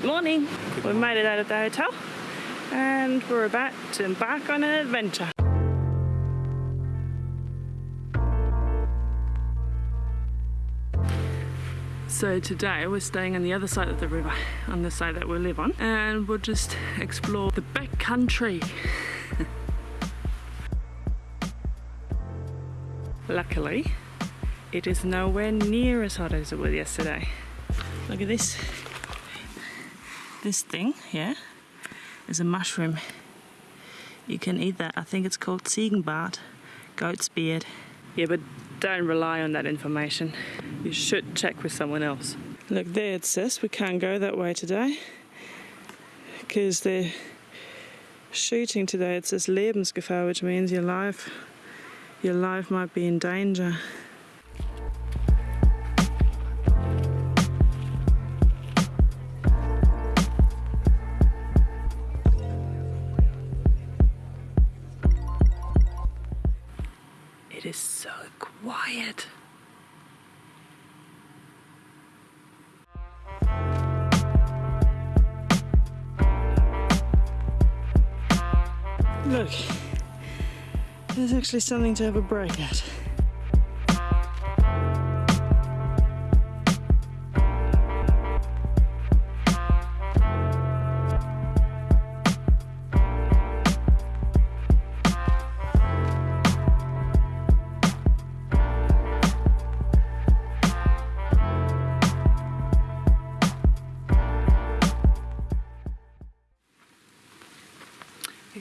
Good morning. We've made it out of the hotel and we're about to embark on an adventure. So today we're staying on the other side of the river, on the side that we live on, and we'll just explore the back country. Luckily, it is nowhere near as hot as it was yesterday. Look at this. This thing here is a mushroom. You can eat that. I think it's called Ziegenbart, goat's beard. Yeah, but don't rely on that information. You should check with someone else. Look there it says we can't go that way today because they're shooting today. It says Lebensgefahr, which means your life, your life might be in danger. It is so quiet. Look, there's actually something to have a break at.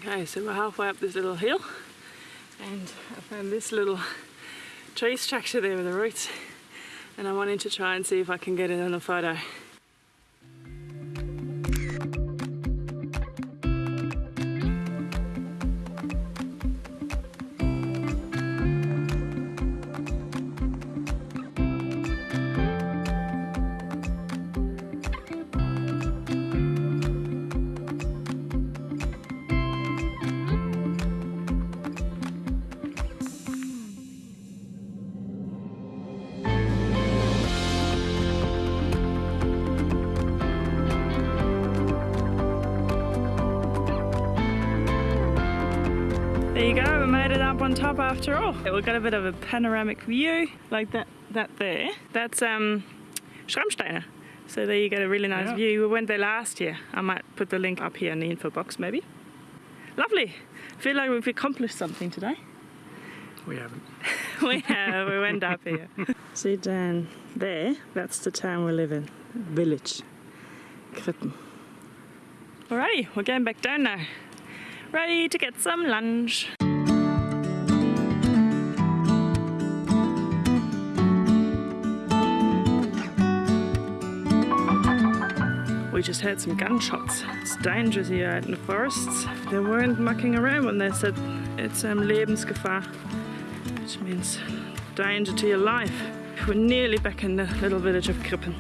Okay, so we're halfway up this little hill and I found this little tree structure there with the roots and I wanted to try and see if I can get it on a photo. Go, we made it up on top after all. We've got a bit of a panoramic view, like that that there. That's um, Schrammsteiner. So there you get a really nice Yeah. view. We went there last year. I might put the link up here in the info box maybe. Lovely. feel like we've accomplished something today. We haven't. we have, we went up here. See down there, that's the town we live in. Village. Krippen. Alrighty, we're going back down now. Ready to get some lunch. We just heard some gunshots. It's dangerous here out in the forests. They weren't mucking around when they said it's um, Lebensgefahr, which means danger to your life. We're nearly back in the little village of Krippen.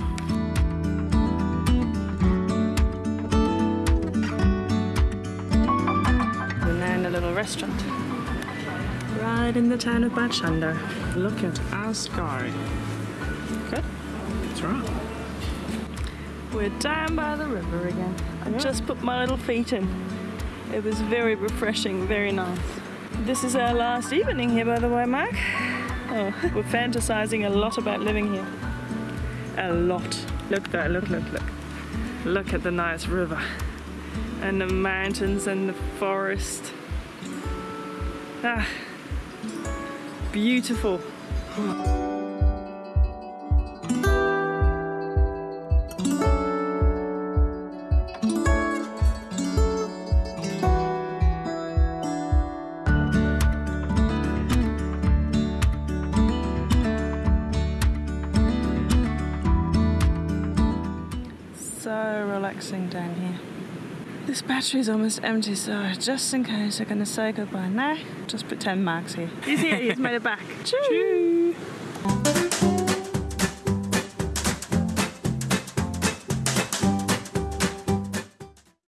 We're now in a little restaurant. Right in the town of Bad Schandau. Look at our sky. Good. That's right. We're down by the river again. I just put my little feet in. It was very refreshing, very nice. This is our last evening here, by the way, Mark. Oh, we're fantasizing a lot about living here. A lot. Look there, look, look, look. Look at the nice river. And the mountains and the forest. Ah, beautiful. So relaxing down here. This battery is almost empty, so just in case I'm gonna say goodbye now, just put 10 marks here. You see it, he's made it back. Choo!